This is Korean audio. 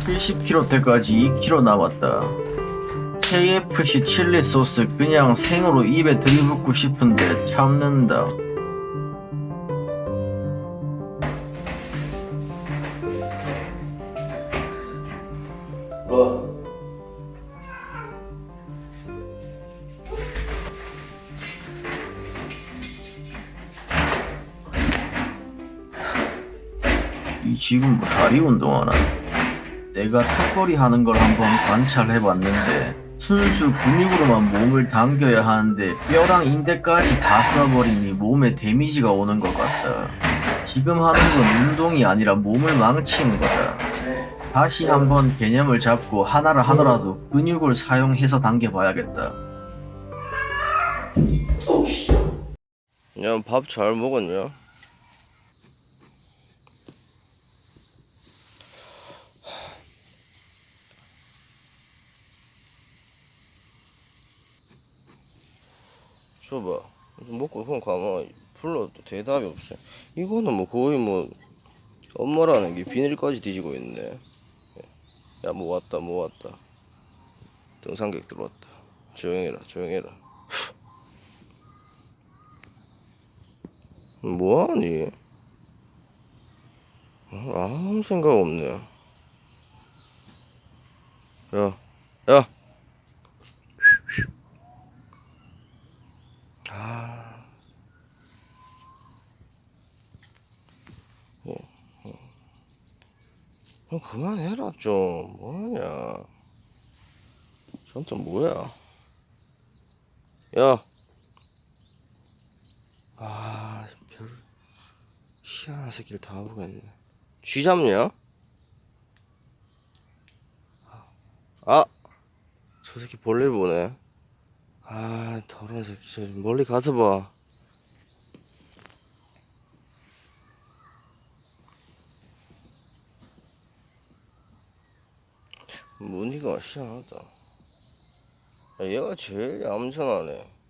70kg 때까지 2kg 남았다. KFC 칠리 소스 그냥 생으로 입에 들이붓고 싶은데 참는다. 어. 이 지금 뭐 다리 운동하나? 내가 턱걸이 하는 걸 한번 관찰해봤는데 순수 근육으로만 몸을 당겨야 하는데 뼈랑 인대까지 다 써버리니 몸에 데미지가 오는 것 같다. 지금 하는 건 운동이 아니라 몸을 망치는 거다. 다시 한번 개념을 잡고 하나를 하더라도 근육을 사용해서 당겨봐야겠다. 야, 밥 잘 먹었냐? 줘봐. 좀 먹고 그냥 가만 불러도 대답이 없어. 이거는 뭐 거의 뭐 엄마라는 게 비닐까지 뒤지고 있네. 야, 뭐 왔다, 뭐 왔다. 등산객 들어왔다. 조용해라, 조용해라. 뭐하니? 어, 아무 생각 없네. 야, 야. 아. 어, 어. 형 그만해라 좀. 뭐하냐? 저한테 뭐야? 야. 아, 별 희한한 새끼를 다 보겠네. 쥐 잡냐? 아, 저 새끼 볼일 보네. 아, 더러운 새끼. 저 멀리 가서 봐. 무늬가 희한하다. 야, 얘가 제일 얌전하네.